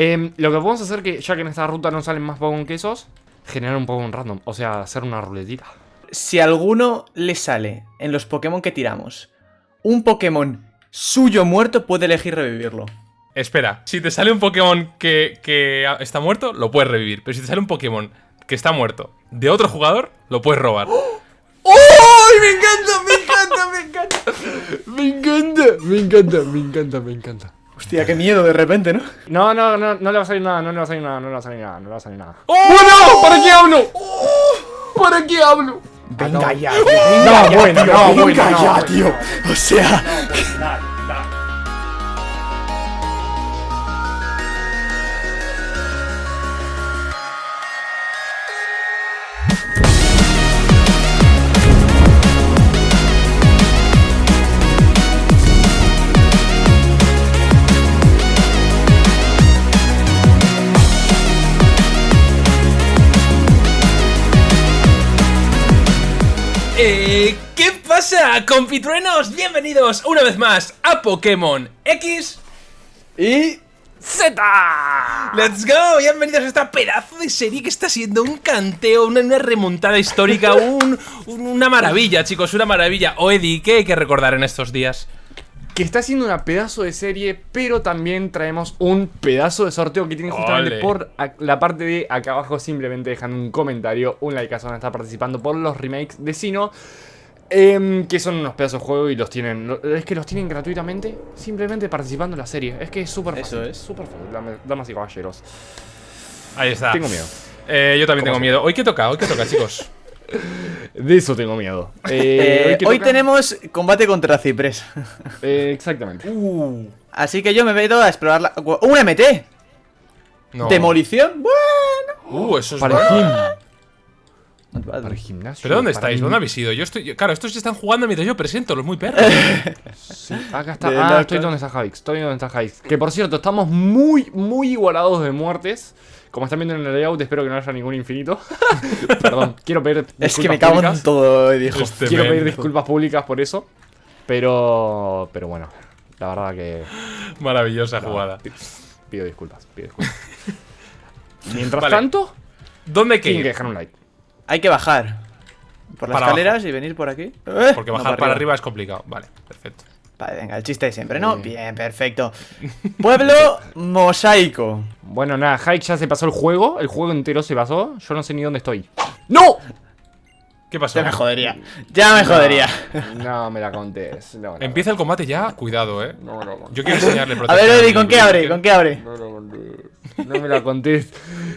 Em, lo que podemos hacer, que ya que en esta ruta no salen más Pokémon que esos, generar un Pokémon random. O sea, hacer una ruletita. Si a alguno le sale en los Pokémon que tiramos un Pokémon suyo muerto, puede elegir revivirlo. Espera, si te sale un Pokémon que, que está muerto, lo puedes revivir. Pero si te sale un Pokémon que está muerto de otro jugador, lo puedes robar. ¡Ay, me encanta, me encanta, me encanta! Me encanta, me encanta, me encanta, me encanta. Hostia, qué miedo de repente, ¿no? No, no, no, no le va a salir nada, no le va a salir nada, no le va a salir nada, no le va a salir nada. ¡Oh! ¡Bueno! ¿Para qué hablo? ¿Para qué hablo? Venga ya, No, venga ya, bueno, tío, no, venga bueno, no, ya, bueno. tío. O sea, Eh, ¿Qué pasa, compitruenos? Bienvenidos una vez más a Pokémon X y ¡Z! Let's go, bienvenidos a esta pedazo de serie que está siendo un canteo, una, una remontada histórica, un- un- una maravilla, chicos, una maravilla. O Eddie, ¿qué hay que recordar en estos días? Que está haciendo una pedazo de serie, pero también traemos un pedazo de sorteo que tienen justamente Ole. por la parte de acá abajo. Simplemente dejan un comentario, un like a estar participando por los remakes de Sino. Em, que son unos pedazos de juego y los tienen. Es que los tienen gratuitamente, simplemente participando en la serie. Es que es súper fácil. Eso es. Súper fácil, damas y caballeros. Ahí está. Tengo miedo. Eh, yo también ¿Cómo tengo miedo. ¿Hoy qué toca? ¿Hoy qué toca, chicos? De eso tengo miedo. eh, ¿hoy qué hoy tenemos combate contra Ciprés. Eh, exactamente. Así que yo me meto a explorar la... ¡Un MT! No. ¿Demolición? Bueno. Uh, eso es bueno. Para el gimnasio. ¿Pero dónde estáis? ¿Dónde habéis ido? Yo estoy. yo- Claro, estos ya están jugando mientras yo presento, los muy perros. Sí, acá está. De Ah, estoy donde está Javix. Estoy donde está Javix. Que por cierto, estamos muy, muy igualados de muertes. Como están viendo en el layout, espero que no haya ningún infinito. Perdón, quiero pedir disculpas Es que me cago en públicas. todo, dijo. Este Quiero men. pedir disculpas públicas por eso. Pero. Pero bueno, la verdad que. Maravillosa jugada. Pido disculpas, pido disculpas. Mientras Vale. tanto, ¿Dónde tienen que dejar un like. Hay que bajar. Por las Para escaleras y venir por aquí. Eh, Porque no, bajar para arriba es complicado. Vale, perfecto. Vale, venga, el chiste de siempre, ¿no? Sí. Bien, perfecto. Pueblo mosaico. Bueno, nada, Hike ya se pasó el juego. El juego entero se pasó. Yo no sé ni dónde estoy. ¡No! ¿Qué pasó? Ya me jodería. Ya me jodería. No me la contés. No, no, Empieza el combate ya. Cuidado, eh. No contés. Yo quiero enseñarle A ver, Eddie, ¿con qué abre? ¿Con qué abre? No me la contés. No me la contés.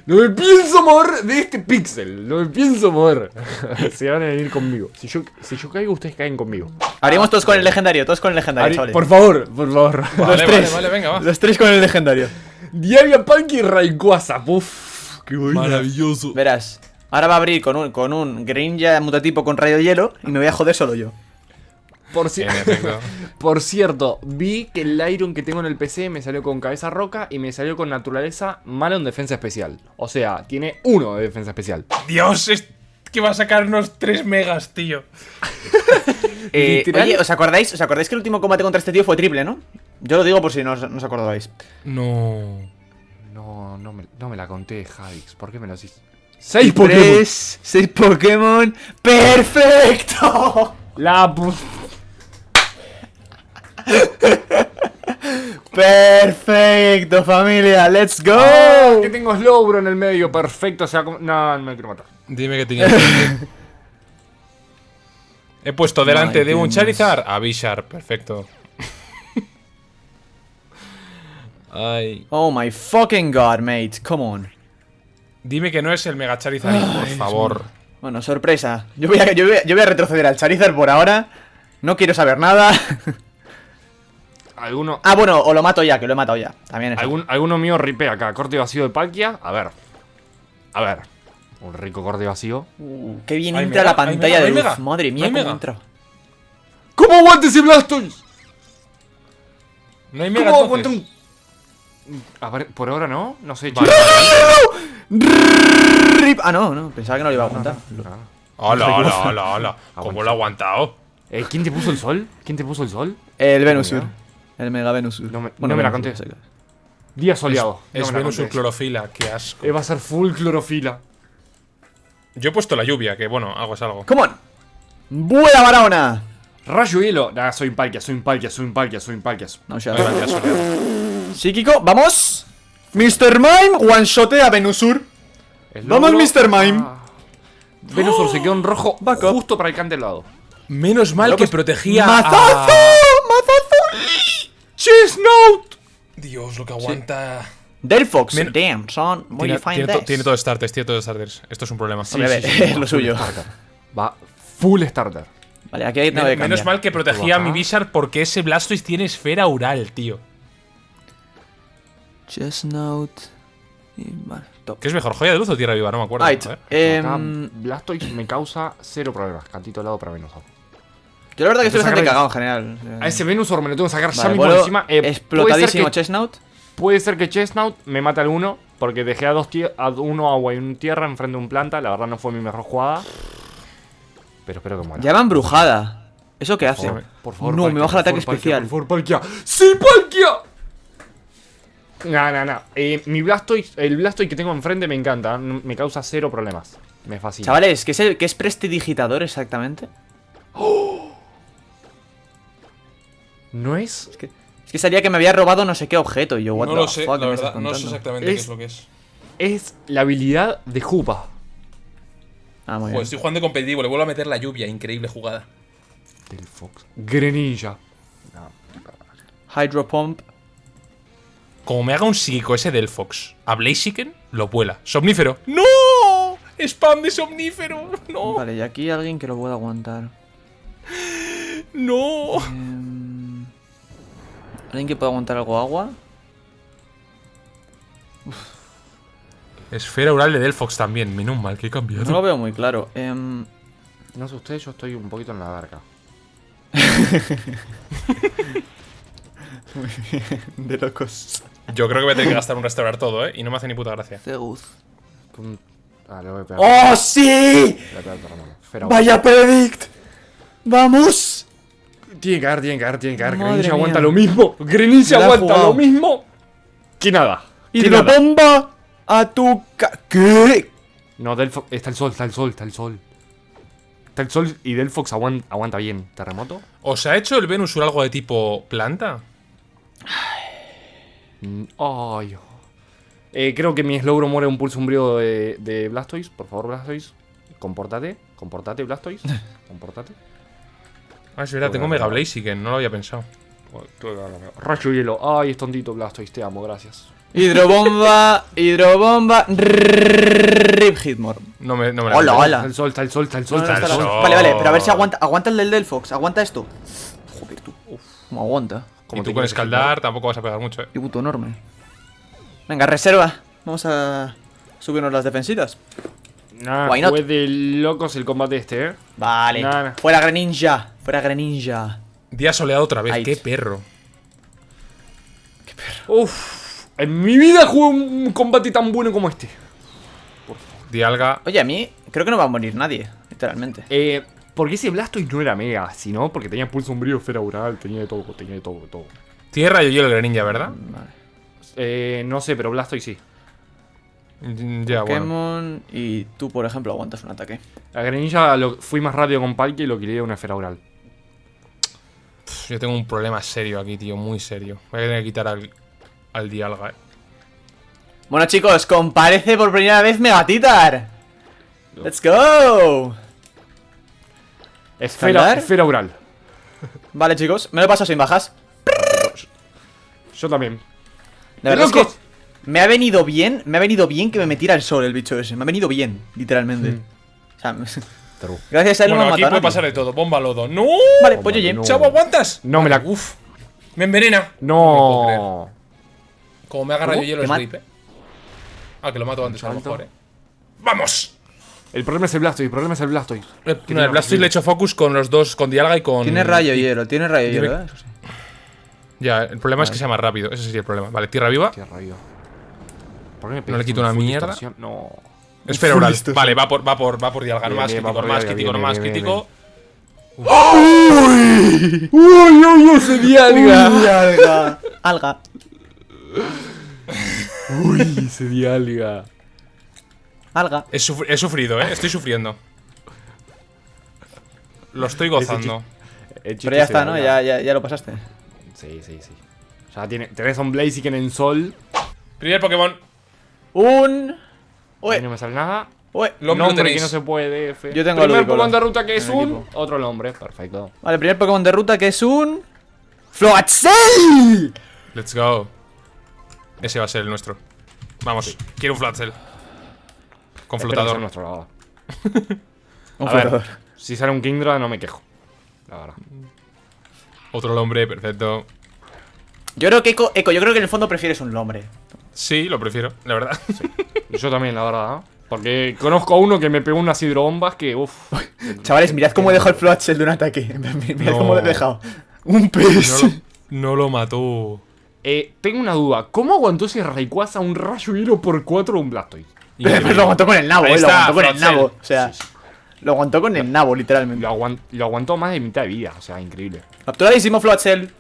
No me pienso mover de este pixel. No me pienso mover. Se van a venir conmigo. Si yo, si yo caigo, ustedes caen conmigo. Abrimos todos con el legendario, todos con el legendario, Ari- chavales. por favor, por favor. Vale, Los vale, tres. vale, venga, va. Los tres con el legendario. Diaria Punk y Rayquaza. Uf, qué buena. Maravilloso. Verás. Ahora va a abrir con un, con un Greninja mutatipo con rayo hielo y me voy a joder solo yo. Por, ci- por cierto, vi que el Iron que tengo en el PC me salió con cabeza roca y me salió con naturaleza mala en defensa especial. O sea, tiene uno de defensa especial. Dios, es que va a sacarnos 3 megas, tío. Eh, oye, ¿os acordáis? ¿os acordáis que el último combate contra este tío fue triple, no? Yo lo digo por si no os, no os acordabais. No. No, no me, no me la conté, Javix. ¿Por qué me lo hiciste? ¡Seis Pokémon! Tres, seis Pokémon. ¡Perfecto! La pu- Perfecto, familia. ¡Let's go! ¡Oh! Que tengo Slowbro en el medio, perfecto. O sea, como- no, no me quiero matar. Dime que tienes. He puesto delante My de un goodness. Charizard a Bishar, perfecto. Ay. Oh my fucking god, mate. Come on. Dime que no es el Mega Charizard, por favor. Bueno, sorpresa. Yo voy, a, yo, voy a, yo voy a retroceder al Charizard por ahora. No quiero saber nada. ¿Alguno, ah, bueno, o lo mato ya, que lo he matado ya. También es. algún, alguno mío ripé acá. Corte vacío de Palkia. A ver. A ver. Un rico corte vacío. Uh, qué bien Ay, entra mega, la pantalla de mega, luz. mega. Madre mía, cómo mega. entra. ¿Cómo aguante ese Blastoise? No hay Mega ¿Cómo entonces. aguanta un.? A ver, por ahora no. No sé, Vale, chicos. Rip. Ah, no, no, pensaba que no lo iba a aguantar. Ah. Hola, hola, hola, hola. ¿Cómo lo ha aguantado? Eh, ¿Quién te puso el sol? ¿Quién te puso el sol? El Venusur. El Mega Venusur. No me- Bueno, no me la Venusur, conté. no Día soleado. Es No me la Venus contés. clorofila, qué asco. Eh, va a ser full clorofila. Yo he puesto la lluvia, que bueno, algo es algo. ¡Come on! ¡Buena Barahona! Rayo hielo. Nah, soy Palkia, soy Palkia, soy Palkia, soy Palkia. No, ya. Psíquico, ¡vamos! Mr. Mime, one shot a Venusur. El Vamos, Mr. Mime. Ah. Venusur se quedó en rojo Back up. justo para el candelado. Menos mal que Locos- protegía ¡Mazazo! a... ¡Mazazo! ¡Chesnote! Dios, lo que aguanta... Delphox, Men- damn, son. Where Tiene, you find tiene this? tiene todo starters, tiene todo starters. Esto es un problema. Hombre, a ver, es lo suyo. Va full starter. Vale, aquí hay Men- menos mal que protegía a mi. Bizarre porque ese Blastoise tiene esfera oral, tío. Chestnut. Y vale, top. ¿Qué es mejor, joya de luz o tierra viva? No me acuerdo. Right. Acá, em, Blastoise me causa cero problemas. Cantito helado para Venusaur. yo la verdad que estoy bastante cagado en general. A ese Venusaur me lo tengo que sacar ya Vale, mismo vuelo encima. Eh, explotadísimo puede ser, que, Chestnut. puede ser que Chestnut me mate al uno. Porque dejé a, dos a uno agua y un tierra enfrente de un planta. La verdad no fue mi mejor jugada. Pero espero que muera. Llama embrujada. ¿Eso qué hace? Por, por favor, no, Palkia, me baja el por ataque Palkia, especial. Por favor, Palkia. ¡Sí, Palkia! No, no, no. Eh, mi Blastoise, el Blastoise que tengo enfrente me encanta. Me causa cero problemas. Me fascina. Chavales, ¿qué es, el, ¿qué es prestidigitador exactamente? ¿No es? Es que, es que salía que me había robado no sé qué objeto. Y yo, what No the lo sé, fuck, la ¿qué me estás verdad. No sé exactamente qué Es- lo que es. Es la habilidad de Jupa. Ah, muy bien. estoy jugando competitivo, le vuelvo a meter la lluvia, increíble jugada. Del Fox. Greninja. Hydro Pump. Como me haga un psíquico ese del Fox a Blaziken, lo vuela. ¡Somnífero! ¡No! ¡Spam de somnífero! ¡No! Vale, y aquí alguien que lo pueda aguantar. ¡No! Em, ¿Alguien que pueda aguantar algo agua? Esfera oral de Delphox también, menos mal que he cambiado. No lo veo muy claro. Em, No sé ustedes, yo estoy un poquito en la barca. de locos. Yo creo que voy a tener que gastar un restaurar todo, ¿eh? Y no me hace ni puta gracia. Zeus. Pum. Ah, le voy a pegar. ¡Oh, sí! Le voy a pegar otra mano. Esfera ¡Vaya predict! ¡Vamos! Tiene que caer, tiene que caer, tiene que caer. Madre Greninja mía. aguanta lo mismo. Greninja aguanta lo mismo. Que nada. ¡Hidrobomba! ¡A tu ca... ¿Qué? No, Delphox. Está el sol, está el sol, está el sol. Está el sol y Delphox aguanta, aguanta bien. ¿Terremoto? ¿Os ha hecho el Venusur algo de tipo planta? Mm, Ay. Eh, creo que mi Slowbro muere un pulso umbrío de, de Blastoise. Por favor, Blastoise. Compórtate. Compórtate, Blastoise. Compórtate. Ah, es verdad, tengo Mega Blaziken, no lo había pensado. Rayo hielo. Ay, es tontito Blastoise. Te amo, gracias. Hidrobomba, hidrobomba, Rip Hitmore. No me, no me la Hola, hola. Está el sol, está el sol, está el sol, No, no, está el. Vale, vale, pero a ver si aguanta, aguanta el del Delphox, aguanta esto. Joder, tú. ¿Cómo aguanta? ¿Cómo Y tú con escaldar tampoco vas a pegar mucho, ¿eh? Qué puto enorme. Venga, reserva. Vamos a subirnos las defensitas. Nah, fue de locos el combate este, eh. Vale. Fuera Greninja. Fuera Greninja. Día soleado otra vez, Ahí. qué perro. Uf. En mi vida jugué un combate tan bueno como este. Dialga. Oye, a mí creo que no va a morir nadie, literalmente. Eh, porque ese Blastoise no era mega, sino porque tenía pulso umbrío, esfera oral, tenía de todo, tenía de todo, de todo. Tierra y hielo el Greninja, ¿verdad? Vale. Eh, no sé, pero Blastoise sí. Mm, bueno. Pokémon y tú, por ejemplo, aguantas un ataque. A Greninja lo, fui más rápido con Palkia y lo quería de una esfera oral. Pff, Yo tengo un problema serio aquí, tío, muy serio. Voy a tener que quitar al, al Dialga, eh. Bueno, chicos, comparece por primera vez Megatitar. ¡Let's go! Esfera, esfera oral. Vale, chicos, me lo paso sin bajas. Yo también. La verdad es que me ha venido bien, me ha venido bien que me metiera el sol el bicho ese. Me ha venido bien, literalmente. O sea, gracias a él no Bueno, me ha aquí puede pasar de todo. Bomba lodo. ¡No! Vale, pues oye, no. ¡Chavo, aguantas! No me la. Uf. Me envenena. No. Como me haga rayo ¿Cómo? hielo ¿Te es ma- grip, eh. Ah, que lo mato antes, a lo mejor, eh. ¡Vamos! El problema es el Blastoise, el problema es el Blastoise. Eh, No, el Blastoise le he hecho focus con los dos, con Dialga y con. Tiene rayo hielo, tiene rayo hielo, ¿eh? Eso sí. Ya, el problema es que sea más rápido. Ese sería el problema. Vale, tierra viva. Qué rayo. ¿Por qué me No le quito un una mierda. distorsión? No. Esfera oral. Vale, va por, va por, va por Dialga. Bien, más bien, crítico, más Dialga, crítico, más crítico. ¡Uy, uy, uy! ¡Se di alga! alga. Alga. Uy, se dialga. Alga. He, sufri- he sufrido, ¿eh? Estoy sufriendo. Lo estoy gozando. Chiste Pero ya está, ¿no? Ya, ya, ya lo pasaste. Sí, sí, sí. Ya tiene, tenés a un Blaziken en sol. Primer Pokémon. Un... Ahí Uy, no me sale nada. uy. Lo- nombre que no se puede, F. Yo tengo Primer Pokémon de ruta que es un... equipo. Otro nombre, perfecto. Vale, primer Pokémon de ruta que es un... ¡Floatzel! Let's go. Ese va a ser el nuestro. Vamos, quiero un Flatzel. Con flotador. nuestro, la verdad. Un A ver. flotador. Si sale un Kingdra no me quejo. La verdad. Otro hombre, perfecto. Yo creo que Eco, Eco, yo creo que en el fondo prefieres un hombre. Sí, lo prefiero, la verdad. Yo también, la verdad. ¿eh? Porque conozco a uno que me pegó unas hidrobombas que, uff. Chavales, mirad cómo he dejado el Floatzel de un ataque. Mirad No. cómo lo he dejado. Un pez. No lo, no lo mató. Eh, tengo una duda. ¿Cómo aguantó ese Rayquaza un rayo hilo por 4 de un Blastoise? Pero lo aguantó con el nabo, eh, lo aguantó con el nabo. O sea, lo aguantó con el nabo, literalmente. Lo, lo aguantó más de mitad de vida. O sea, increíble. Capturadísimo Floatzel.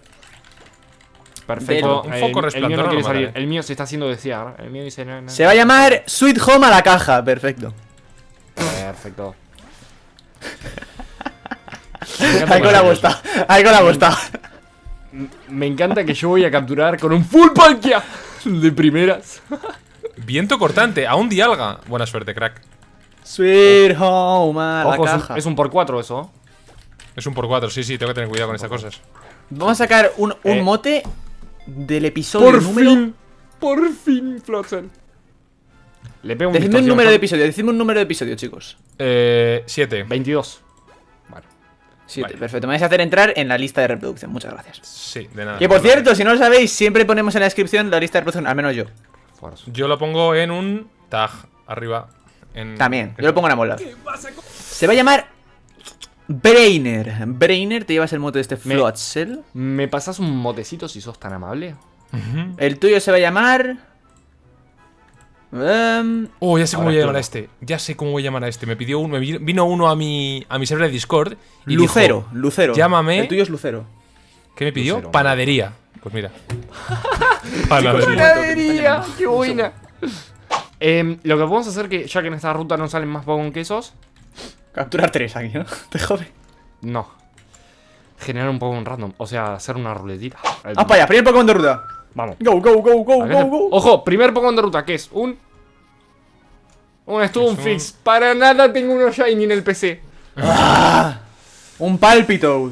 Perfecto. Un foco el, mío resplandor no quiere salir. El mío se está haciendo desear. El mío dice no, no. Se va a llamar Sweet Home a la caja. Perfecto. Perfecto. Ahí con la bosta. Ahí con la bosta. Me encanta que yo voy a capturar con un full Palkia de primeras. Viento cortante, a un Dialga. Buena suerte, crack. Sweet Home a la Ojo, es un, caja. es un por 4 eso. Es un por cuatro, sí, sí, tengo que tener cuidado con estas cosas. Vamos a sacar un, un Eh. mote del episodio Por número. fin. Por fin, Flotsam. Le pego un Decidme un número de episodio, decidme un número de episodio, chicos. Eh. Siete. 22. Bueno. Siete, Vale. perfecto. Me vais a hacer entrar en la lista de reproducción. Muchas gracias. Sí, de nada. Que por cierto, si no lo sabéis, siempre ponemos en la descripción la lista de reproducción, al menos yo. Yo lo pongo en un tag arriba. En, También, yo lo pongo en la Se va a llamar Brainer. Brainer, te llevas el mote de este Me- Floatzel. ¿Me pasas un motecito si sos tan amable? El tuyo se va a llamar. em, Oh, ya sé cómo voy a llamar a este. Ya sé cómo voy a llamar a este. Me pidió uno, me vi- vino uno a mi, a mi server de Discord. Y Lucero, dijo, Lucero. llámame- El tuyo es Lucero. ¿Qué me pidió? Lucero, Panadería. Pues mira. Panadería. ¡Panadería! ¡Qué buena! Em, lo que podemos hacer que, ya que en esta ruta no salen más Pokémon que esos, Capturar tres aquí, ¿no? Te jode. no. Generar un Pokémon random, o sea, hacer una ruletita. Ah, para allá, primer Pokémon de ruta. Vamos. Go, go, go, go, go, go. Ojo, primer Pokémon de ruta, que es un. Un Stone un- Fix. Para nada tengo uno Shiny en el PC. Un Palpitoad.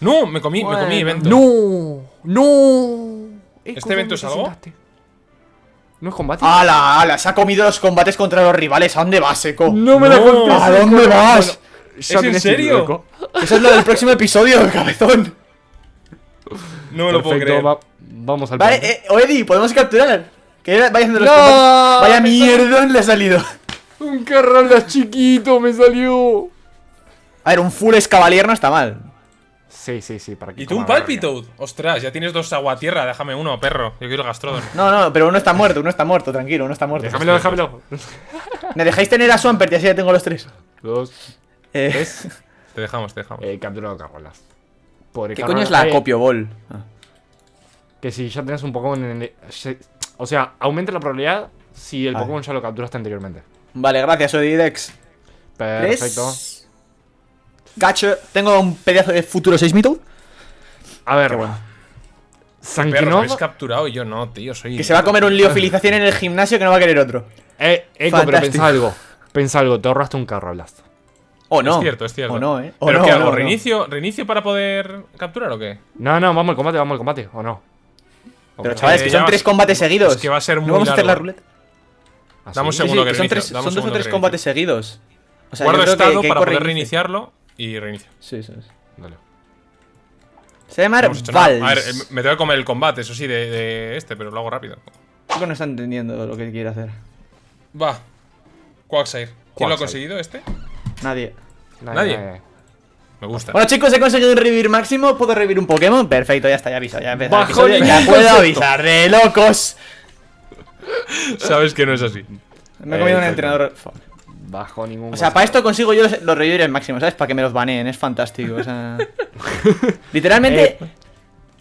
No, me comí, me comí evento. No, no. ¿Este evento es algo? ¿No es combate? ¡Hala, hala! Se ha comido los combates contra los rivales. ¿A dónde vas, Seco? no me la No. conté. ¿A dónde vas? ya en serio? Eso es lo del próximo episodio, cabezón. No me lo puedo creer. va- vamos al Vale, plan. eh, Oedi, podemos capturar. Que vaya haciendo los No, combates. Vaya me mierdón le ha salido. Un Carralas chiquito me salió. A ver, un full escavalier no está mal. Sí, sí, sí, para que ¿Y tú un. Palpitoad? Ostras, ya tienes dos aguatierra, déjame uno, perro. Yo quiero el Gastrodon. No, no, pero uno está muerto, uno está muerto, tranquilo, uno está muerto. Déjamelo, déjamelo. ¿Me dejáis tener a Swampert y así ya tengo los tres? Dos, Eh, tres. Te dejamos, te dejamos. Eh, capturado Carralas. Pobre ¿Qué coño es la Eh, Copio Ball? Ah. Que si ya tenés un Pokémon en el... se- O sea, aumenta la probabilidad si el. Pokémon ya lo capturaste anteriormente. Vale, gracias, Odidex. Perfecto. Gacho, tengo un pedazo de futuro Seismitoad. A ver. Bueno. Sankinov. habéis capturado y yo no, tío, soy... Que se va a comer un liofilización en el gimnasio que no va a querer otro. Eh, Eco, pero Fantástico. pensá algo. Pensá algo, te ahorraste un Carrablast. O no. Es cierto, es cierto. O no, eh. O ¿Pero no, qué hago? no. ¿Reinicio, ¿Reinicio para poder capturar o qué? No, no, vamos al combate, vamos al combate, ¿o no? Pero chavales, Eh, que son vas- tres combates seguidos. es que va a ser muy ¿No vamos a hacer la ruleta? ¿Ah, Dame un sí? Sí, sí, segundo que que son tres, son dos o tres combates seguidos. O sea, Guardo estado que, que para poder reiniciarlo y reinicio. Sí, sí, sí. Dale. Se llama No. Vals. A ver, eh, me tengo que comer el combate, eso sí, de, de este, pero lo hago rápido. Chico no está entendiendo lo que quiere hacer. Va. Quagsire. ¿Quién lo ha conseguido este? Nadie. Nadie. Me gusta. Bueno, chicos, he conseguido un revivir máximo. ¿Puedo revivir un Pokémon? Perfecto, ya está, ya avisa. Ya empezó Bajo Ya puedo avisar, de locos. Sabes que no es así. Me he comido un Eh, entrenador. Fuck. Bajo ningún O sea, para esto consigo yo los, los revivires máximos, ¿sabes? Para que me los baneen, es fantástico. O sea. Literalmente.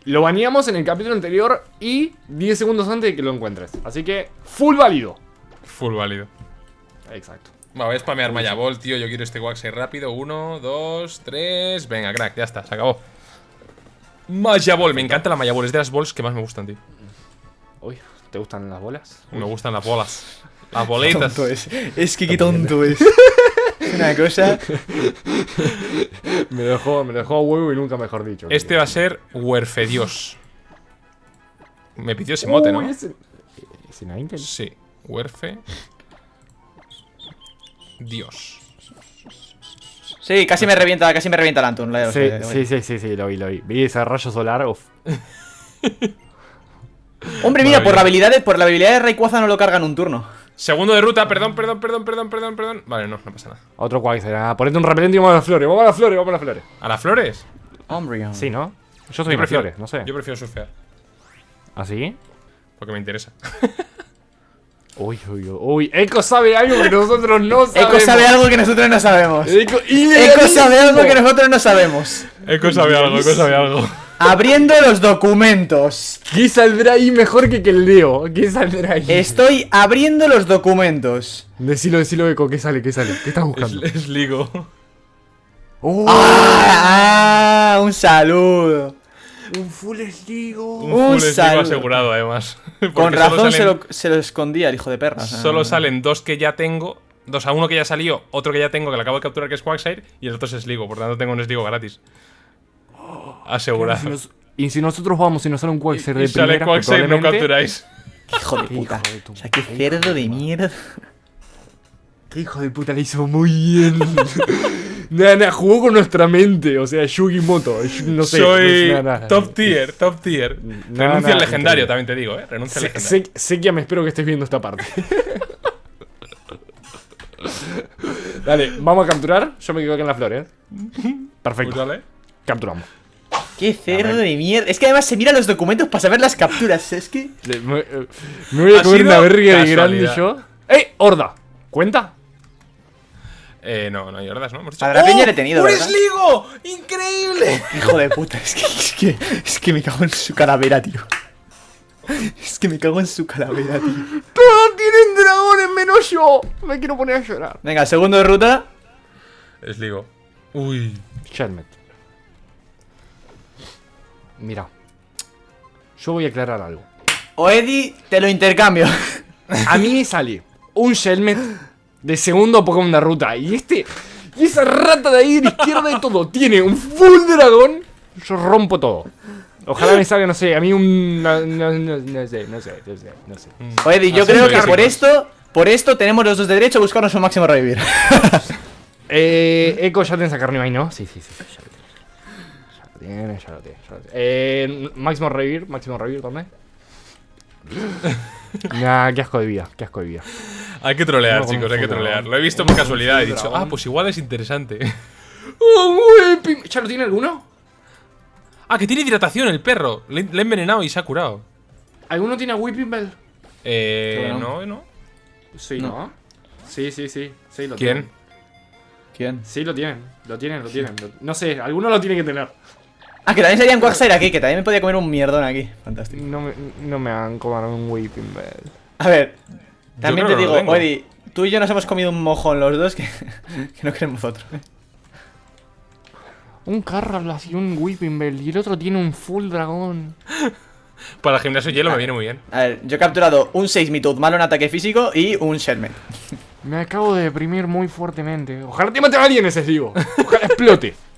Lo baneamos en el capítulo anterior y 10 segundos antes de que lo encuentres. Así que, full válido. Full válido. Exacto. Va, voy a spamear Maya Ball, tío. Yo quiero este Waxer rápido. Uno, dos, tres. Venga, crack, ya está, se acabó. Maya Ball, me encanta la Maya Ball. Es de las balls que más me gustan, tío. Uy, ¿te gustan las bolas? Me gustan las bolas. Las bolitas. Tonto es. Es que qué tonto es. Una cosa. Me dejó, me dejó a huevo y nunca mejor dicho. Este va a ser Huerfedios. Me pidió ese mote, ¿no? Sí, Huerfe. Dios. Sí, casi me revienta, casi me revienta el Antun. la de los Sí, de- sí, sí, sí, sí, lo vi, lo vi. Vi ese rayo solar, uf. Hombre, mira, por la habilidad de, por la habilidad de Rayquaza no lo cargan un turno. Segundo de ruta, perdón, perdón, perdón, perdón, perdón, perdón. Vale, no, no pasa nada. Otro Quagsire. Ah, ponete un repelente y vamos a las flores. Vamos a las flores, vamos a las flores. ¿A las flores? Hombre. Sí, ¿no? Yo soy flores, no sé. Yo prefiero surfear, ¿Así? porque me interesa. Uy, uy, uy. Uy, Echo sabe algo que nosotros no sabemos. Echo sabe algo que nosotros no sabemos. Echo, Echo sabe algo que nosotros no sabemos. Eco sabe algo, Eco sabe algo. Abriendo los documentos. ¿Qué saldrá ahí mejor que que el Leo? ¿Qué saldrá ahí? Estoy abriendo los documentos. Decilo, decilo, Echo. ¿Qué sale? ¿Qué sale? ¿Qué estás Es, buscando? es ligo. ¡Ah! ah, un saludo. un full sligo. Un Un full asegurado, además. Con razón se lo, se lo escondía el hijo de perra. sea, Solo salen dos que ya tengo. Dos a uno que ya salió, otro que ya tengo que lo acabo de capturar que es Quagsire y el otro es Sligo, por tanto tengo un Sligo gratis. Asegurado. Si nos- y si nosotros vamos y nos sale un Y de sale primera, Quagsire, no capturáis. Hijo de puta. Hijo de tu O sea, qué cerdo de mierda. Qué hijo de puta le hizo muy bien. Nada, jugó con nuestra mente. O sea, Yugi Moto. No sé. Soy no sé nada. top tier, top tier. Nada, Renuncia nada, al legendario, también te digo, eh. Renuncia al legendario. sé, sé que me espero que estés viendo esta parte. Dale, vamos a capturar. Yo me quedo aquí en las flores. Perfecto. Pues vale. Capturamos. Qué cerdo de mierda. Es que además se mira los documentos para saber las capturas. Es que. Me, eh, me voy a comer una verga de grande yo. ¡Ey! ¡Horda! ¿Cuenta? Eh, no, no hay hordas, ¿no? Hemos A la peña le he tenido, ¡Un ¿verdad? Sligo! ¡Increíble! Hijo de puta, es que, es que. Es que me cago en su calavera, tío. Es que me cago en su calavera, tío. ¡Todos tienen dragones menos yo! Me quiero poner a llorar. Venga, segundo de ruta. Sligo. Uy. Shelmet. Mira. Yo voy a aclarar algo. O Eddie, te lo intercambio. A mí me sale un Shelmet de segundo Pokémon de ruta. Y este. Y esa rata de ahí de la izquierda de todo tiene un full dragón. Yo rompo todo. Ojalá me salga, no sé, a mí un. No, no, no, no sé, no sé, no sé, no sé. O Eddie, yo Así creo que por esto. Por esto tenemos los dos de derecho a buscarnos un máximo revivir. Eh. Echo ya tienes a Carnivine, ahí, ¿no? Sí, sí, sí. Ya tiene. Ya lo tiene, ya lo tiene. Eh. Máximo revivir, máximo revivir, ¿dónde? Nah, qué asco de vida, qué asco de vida. Hay que trolear, No, chicos, hay que trolear. Lo he visto por casualidad. He full dicho, dragón. ah, pues igual es interesante. ¡Oh! ¿Ya lo tiene alguno? ah, que tiene hidratación el perro. Le, le he envenenado y se ha curado. ¿Alguno tiene a Whipping Bell? Eh, no, no. Sí, ¿no? Sí, sí, sí. sí lo ¿Quién? tienen. ¿Quién? Sí, lo tienen. Lo tienen, lo tienen. Lo- No sé, alguno lo tiene que tener. Ah, que también sería un Quagsire aquí, que también me podía comer un mierdón aquí. Fantástico. No me, no me han comido un Whipping Bell. A ver, también te digo. Eddie, tú y yo nos hemos comido un mojón los dos que, que no queremos otro. Un Carrablas y un Whipping Bell. Y el otro tiene un Full Dragón. Para el gimnasio hielo me viene muy bien. A ver, yo he capturado un 6 Mitoad malo en ataque físico y un Shelmet. Me acabo de deprimir muy fuertemente. Ojalá te mate a alguien ese digo. Ojalá explote.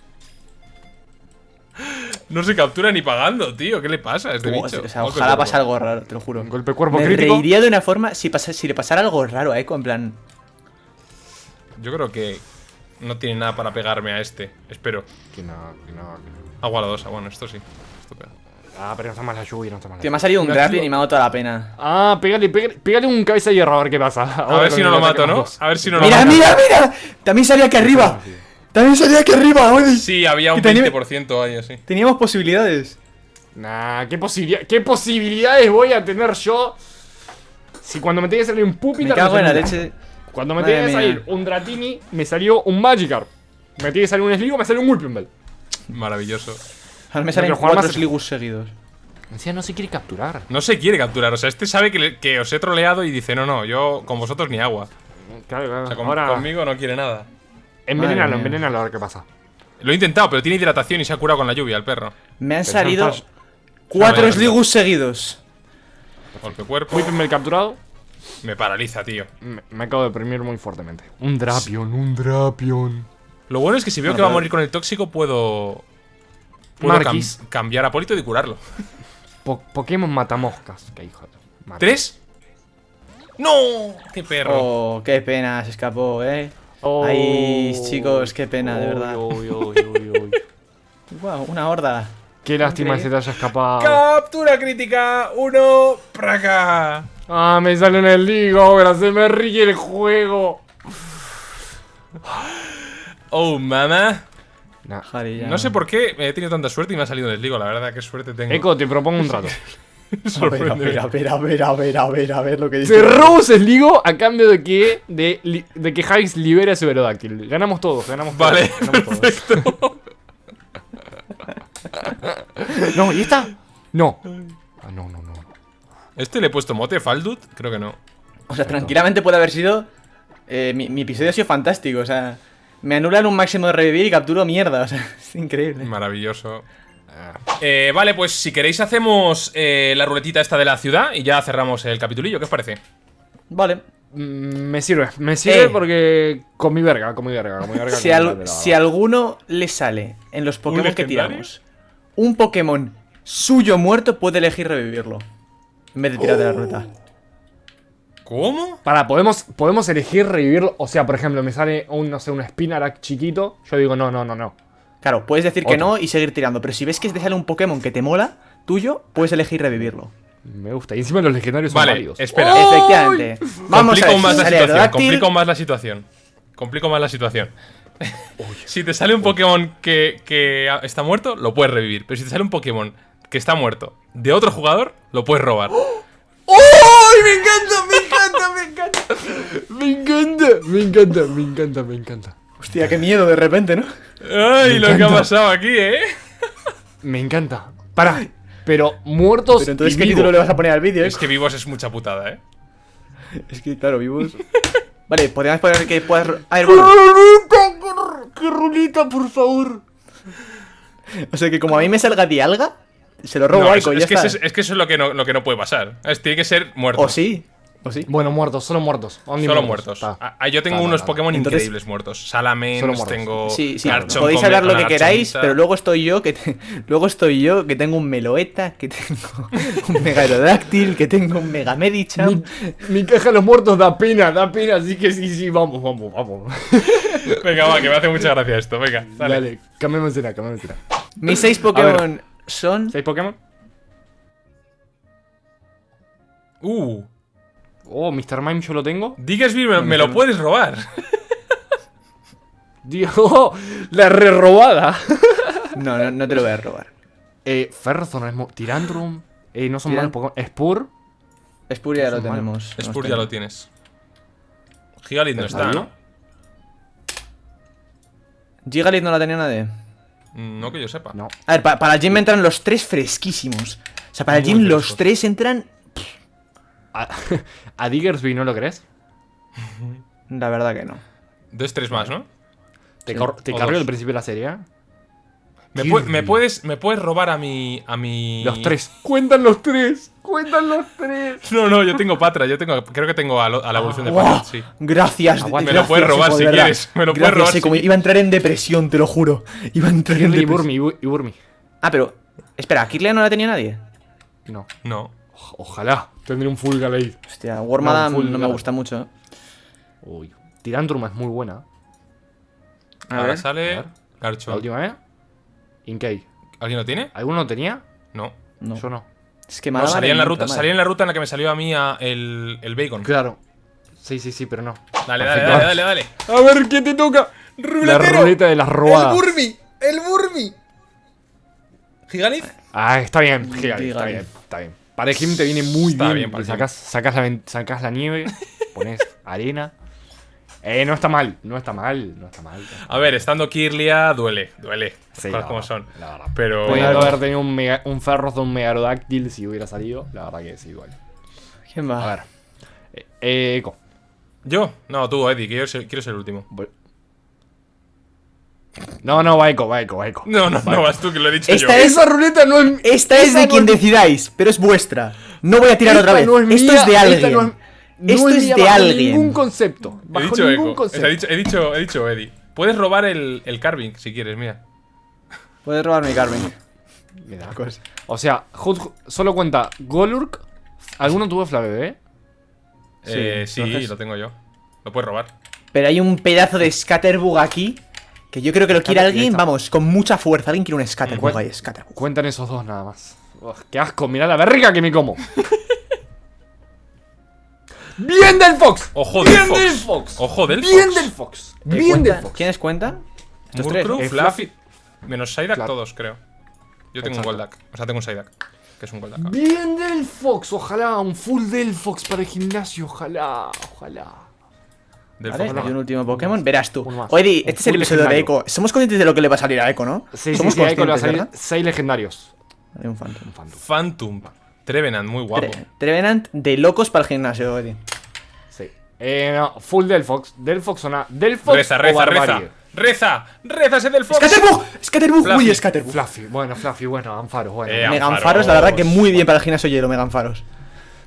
No se captura ni pagando, tío. ¿Qué le pasa a este O bicho? sea, ojalá pase algo raro, te lo juro. Un golpe cuerpo Me crítico. reiría de una forma si, pasa, si le pasara algo raro a Echo, en plan... Yo creo que no tiene nada para pegarme a este. Espero. Que no, que no, que no. Agua la dosa. Bueno, esto sí. Esto pega. Ah, pero no está mal la lluvia, no está mal la Tío, me ha salido un tío. y me ha dado toda la pena. Ah, pégale, pégale, pégale un cabeza de hierro a ver qué pasa. A ver si no lo mato, ¿no? A ver si no lo ¡Mira, mato. mira, mira! También salía aquí arriba. También salía aquí arriba, Eddie. Sí, había un Que tenía- 20% ahí así. Teníamos posibilidades. Nah, ¿qué, posibilidad- ¿qué posibilidades voy a tener yo? Si cuando me tenía que salir un Pupitar. Me cago en la leche. Cuando me Madre tenía que salir un Dratini, me salió un Magikarp. Me tenía que salir un Sligo, me salió un Whipping Bell. Maravilloso. Ahora me salen cuatro. Sligus seguidos. Encima no se quiere capturar. No se quiere capturar. O sea, este sabe que, le- que os he troleado y dice, no, no, yo con vosotros ni agua. Claro, claro. O sea, con- Ahora, conmigo no quiere nada. Mía. envenénalo a ver qué pasa. Lo he intentado, pero tiene hidratación y se ha curado con la lluvia el perro. Me han salido cuatro. Sligus seguidos. Golpe cuerpo. Whippenmel capturado. Me paraliza, tío. Me, me acabo de deprimir muy fuertemente. Un Drapion, un Drapion. Lo bueno es que si veo que va a morir con el tóxico, puedo. Puedo cam- cambiar a Polito y curarlo. Po- Pokémon matamoscas. Qué hijo de... ¿Tres? ¡No! ¡Qué perro! Oh, qué pena, se escapó, eh. Oh. Ay, chicos, qué pena, de verdad. uy, uy, uy, uy. Wow, una horda. Qué lástima se te haya escapado. ¡Captura crítica! ¡Uno! ¡Para acá! Ah, me sale en el ligo, ahora se me ríe el juego. ¡Oh, mamá! Nah. No sé por qué he tenido tanta suerte y me ha salido desligo, la verdad, qué suerte tengo. Eco, te propongo un trato. A ver, a ver, a ver, a ver, a ver, a ver, a ver lo que dice. Robo ese ligo a cambio de que de, li- de que Javis libere a su Aerodáctil. Ganamos todos, ganamos todos. Vale, ganamos todos. perfecto. No, ¿y esta? No. Ah, no, no, no. ¿Este le he puesto mote, Faldut? Creo que no. O sea, tranquilamente puede haber sido. eh, mi, mi episodio ha sido fantástico, o sea. Me anulan un máximo de revivir y capturo mierda, o sea, es increíble. Maravilloso. Eh, vale, pues si queréis hacemos eh, la ruletita esta de la ciudad y ya cerramos el capitulillo, ¿qué os parece? Vale. Mm, Me sirve, me sirve Eh. porque con mi verga, con mi verga, con mi verga. Si, al- alguno le sale en los Pokémon que tiramos un Pokémon suyo muerto, puede elegir revivirlo. En vez de tirar de la ruta. ¿Cómo? Para, podemos, podemos elegir revivirlo. O sea, por ejemplo, me sale un, no sé, un Spinarak chiquito. Yo digo, no, no, no, no. Claro, puedes decir que no y seguir tirando, pero si ves que te sale un Pokémon que te mola, tuyo, puedes elegir revivirlo. Me gusta. Y encima los legendarios son Vale, válidos. espera. Efectivamente. Vamos complico a ver, más si la situación. Aerodactyl, Complico más la situación. Complico más la situación. si te sale un Pokémon que, que está muerto, lo puedes revivir. Pero si te sale un Pokémon que está muerto de otro jugador, lo puedes robar. ¡Ay, me encanta, me encanta, me encanta! Me encanta, me encanta, me encanta, me encanta. Hostia, qué miedo de repente, ¿no? ¡Ay, Me lo que ha pasado aquí, eh! Me encanta. Para, pero muertos Pero entonces, y ¿qué vivos. título le vas a poner al vídeo? eh? Es que vivos es mucha putada, eh. Es que, claro, vivos. vale, podríamos poner que puedas. A ver, bueno. ¡Rulita! ¡Qué rulita, por favor! O sea que como a mí me salga Dialga, se lo robo No, a es, ya que está. eso es, es que eso es lo que no, lo que no puede pasar. Es, tiene que ser muerto. O sí, o sí. Bueno, muertos, solo muertos. Only Solo muertos. Ah, ah, yo tengo Ta, ta, unos. Pokémon Entonces- increíbles muertos. Salamence, muertos. tengo. Sí, sí, Garchomp podéis hablar lo que queráis, pero luego estoy yo que te- luego estoy yo que tengo un Meloeta, que tengo un Mega Aerodáctil, que tengo un Mega Mi, Medicham. mi caja de los muertos da pena, da pena, así que sí, sí, vamos, vamos, vamos. Venga, va, que me hace mucha gracia esto. Venga, dale. Dale, cambiemos de cambiemos de Mis seis Pokémon son ¿Seis Pokémon? Uh, Oh, Mr. Mime yo lo tengo. Diggersby me, me lo puedes robar. Dios, oh, la re-robada. No, no, no te lo voy a robar. eh, Ferrothorn, es Tirantrum. Eh, no son malos Pokémon. Spur. Spur ya lo tenemos. Spur ya lo tienes. Gigalith no está. ¿no? Gigalith no la tenía nadie. Mm, No que yo sepa. No. A ver, pa- para el gym entran los tres fresquísimos. O sea, para el gym los tres entran. A, a Diggersby, ¿no lo crees? La verdad que no. Dos, tres más, ¿no? Te, Sí. te cargo al principio de la serie. Me, Kirby. pu- me puedes, me puedes robar a mi. a mi. Los tres. Cuentan los tres. Cuentan los tres. No, no, yo tengo Patra, yo tengo. Creo que tengo a, lo- a la evolución de. Patra, sí. Gracias. Aguanta. Me lo puedes robar si verdad. quieres, me lo puedes robar. Iba a entrar en depresión, te lo juro. Iba a entrar en y depresión. Y Burmy. Ah, pero. Espera, ¿Kirlia no la tenía nadie? No. No. Ojalá tendré un full Galade. Hostia, Wormadam No, me gusta mucho. Uy. Tirantrum es muy buena. A Ahora ver. sale. a ver. La última vez. Inkei. ¿Alguien lo tiene? ¿Alguno lo tenía? No. No. Yo no. Es que No, salía en la ruta, salía en la ruta en la que me salió a mí a- el, el bacon. Claro. Sí, sí, sí, pero no. Dale, dale, dale, dale, dale. A ver, ¿qué te toca? La ruleta de las robadas. Burmy, el Burmy. ¿Gigalith? Ah, está bien, Gigalith, está bien, está bien. Para el gym te viene muy Está bien. bien para porque el sacas, sacas, la, sacas la nieve, pones arena Eh, no está mal, no está mal, no está mal. A ver, estando Kirlia, duele, duele. Sí, Las cosas la como verdad, son. la verdad. Pero. Pudiendo haber tenido un, mega, un Ferros de un Megarodáctil si hubiera salido. La verdad que sí, igual. ¿Quién va? A ver. Eh, eh, Eco. ¿Yo? No, tú, Eddie, que yo ser- quiero ser el último. No, no, va Eco, va Eco, va Eco. No, no, no vas tú, que lo he dicho Esta yo. es- Esa ruleta no es. Esta es de no quien decidáis, pero es vuestra. No voy a tirar esta otra vez. no es Esto mía, es de esta alguien. no es- no Esto es mía de bajo alguien. ningún concepto. He dicho ningún Eco. concepto. He dicho, he, dicho, he dicho Eddie. Puedes robar el, el carving si quieres, mira. Puedes robar mi da cosa. O sea, solo cuenta Golurk. ¿Alguno tuvo Flavebé? Eh, Sí, sí, entonces- lo tengo yo. Lo puedes robar. Pero hay un pedazo de Scatterbug aquí que yo creo que lo quiere alguien, vamos, con mucha fuerza. Alguien quiere un Scatterbug Cuen- ahí, Scatterbug. Cuentan esos dos nada más. ¡Qué asco! Mira la verga que me como. ¡Bien del Fox! Ojo del ¡Bien Fox. del Fox! Ojo del ¡Bien Fox. del Fox! Eh, ¡Bien ¿cuenta- del Fox! ¿Quiénes cuentan? Estos tres. Eh, Fluffy. Menos Psyduck Claro. todos, creo. Yo tengo Exacto. un Golduck. O sea, tengo un Psyduck. Que es un Golduck. ¡Bien del Fox! Ojalá, un full del Fox para el gimnasio. Ojalá, ojalá. Del Vale, hay un último Pokémon, verás tú. Un este es el episodio de. Echo. Somos conscientes de lo que le va a salir a Echo, ¿no? Sí, sí, Somos sí, ahí con conscientes, los ¿verdad? 6 legendarios. Hay un Phantom. Un Phantom. Phantom. Trevenant, muy guapo. Tre- Trevenant de locos para el gimnasio, Eddie. Sí. Eh, no, full del Fox. Del Fox o nada. Del Fox Reza, o reza, reza. Reza. Reza ese del Fox. ¡Scatterbug! ¡Scatterbug! ¡Uy, Scatterbug! Fluffy, bueno, Fluffy, bueno, Anfaros, bueno. Eh, Meganfaros, la verdad que muy bien para el gimnasio hielo, Meganfaros.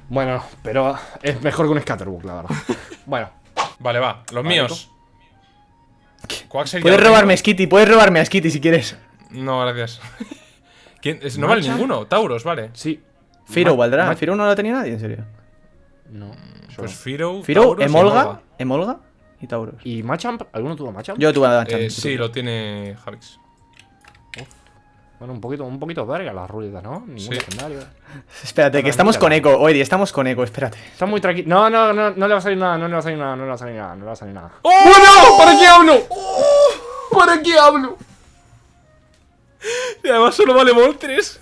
Bueno, pero es mejor que un Scatterbug, la verdad. bueno, Vale, va. Los Vale, míos. Puedes robarme a. Skitty, puedes robarme a Skitty si quieres. No, gracias. ¿Quién? Es- No vale ninguno. Tauros, vale. sí. Firo valdrá. Firo no lo tenía nadie, en serio. No. yo Pues no. Firo. Firo, Tauros y Emolga, Emolga y Tauros. ¿Y Machamp? ¿Alguno tuvo Machamp? Yo tuve a Machamp. Eh, sí, lo tiene Javix. Bueno, un poquito, un poquito verga las ruletas, ¿no? Ningún Sí. legendario. Espérate, que estamos con Echo. Oye, estamos con Echo, espérate. Está muy tranquilo. No, no, no, no le va a salir nada, no le va a salir nada, no le va a salir nada, no le va a salir nada. ¡Oh! ¡Bueno! ¿Para qué hablo? ¿Para qué hablo? Y además solo vale Moltres.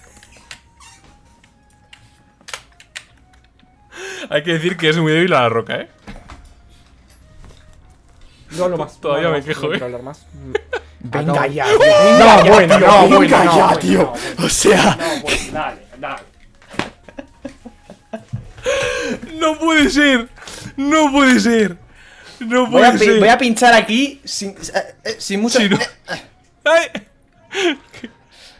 Hay que decir que es muy débil a la roca, ¿eh? No hablo más. Todavía no me hablo más, quejo, no ¿eh? quiero hablar más. Venga ya, No, venga ya, bueno, tío, no, venga bueno, no, ya, bueno, tío. no, bueno. O sea, No, pues, dale, dale. ¡No puede ser! ¡No puede ser! ¡No voy a, puede pi- ser! voy a pinchar aquí sin, eh, eh, sin mucho. Sí, no. eh, ¡Ay!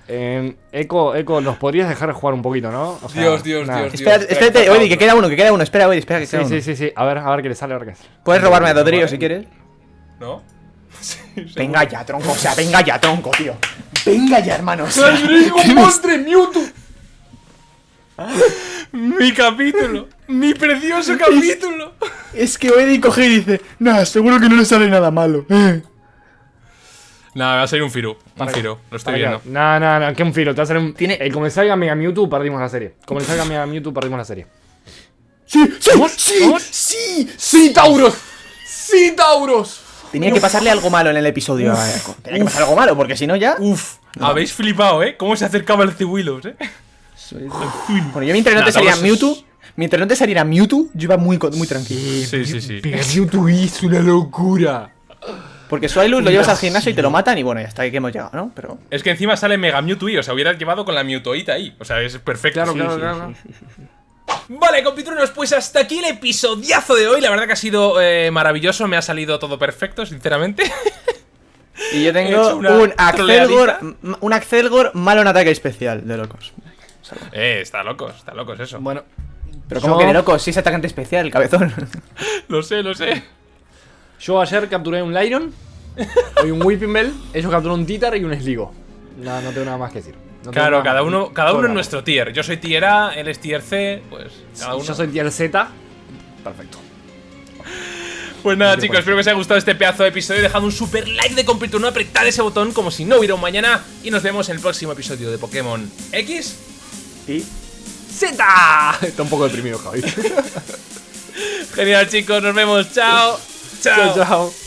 Eh, Eco, Eco, nos podrías dejar jugar un poquito, ¿no? O sea, Dios, Dios, nada. Dios, Espérate, espera, espérate, que queda uno, que queda uno. Espera, oye, espera que Sí, queda sí, uno. sí, sí. A ver, a ver qué le sale, a ver qué sale. Puedes robarme a Dodrio si quieres. ¿No? Sí, Venga ya, tronco, o sea, venga ya, tronco, tío. Venga ya, hermano. o sea, ¡Un monstruo Mewtwo! ¡Mi capítulo! ¡Mi precioso capítulo! es que Eddie coge y dice, nah, seguro que no le sale nada malo. eh". Nada, va a salir un Firu. Un Firu, lo estoy viendo. No, no, no, que un filo. Te va a hacer un. Tiene- Eh, como le salga Mega Mewtwo, perdimos la serie. Como le salga Mega Mewtwo, perdimos la serie. Sí, sí, sí, ¿Vamos? sí. ¡Sí, Tauros! ¡Sí, Tauros! Tenía que pasarle algo malo en el episodio Echo. Tenía que pasar algo malo, porque si no ya. Uf, habéis flipado, ¿eh? ¿Cómo se acercaba el Cibuilos, eh? Bueno, yo mientras no te es- Mewtwo, mientras no te saliera Mewtwo, yo iba muy, muy tranquilo. Sí, sí, sí. Mega Mewtwo es una locura. Porque Swilus lo llevas al gimnasio y te lo matan y bueno, ya está, que hemos llegado, ¿no? Pero. Es que encima sale Mega Mewtwo y, o sea, hubieras llevado con la Mewtwoita ahí. O sea, es perfecto. Claro, Sí, claro, sí, claro. Vale, compitruenos, pues hasta aquí el episodiazo de hoy. La verdad que ha sido eh, maravilloso, me ha salido todo perfecto, sinceramente. Y yo tengo un Axelgor, un Axelgor malo en ataque especial, de locos. eh, está locos, está locos eso. Bueno, Pero como Yo- que de locos, si es atacante especial, el cabezón. Lo sé, lo sé. yo ayer capturé un Lyron, hoy un Whipping Bell, ellos capturaron un Titar y un Sligo. No, no tengo nada más que decir. No Claro, cada uno, cada uno en nuestro tier. Yo soy tier A, él es tier C, pues cada uno. Yo soy tier Z. Perfecto. Pues nada, chicos, pues. espero que os haya gustado este pedazo de episodio. Dejad un super like de completo, apretad ese botón como si no hubiera un mañana. Y nos vemos en el próximo episodio de Pokémon X. Y. Z. Está un poco deprimido, Javi. Genial, chicos, nos vemos. Chao. Chao. chao, chao.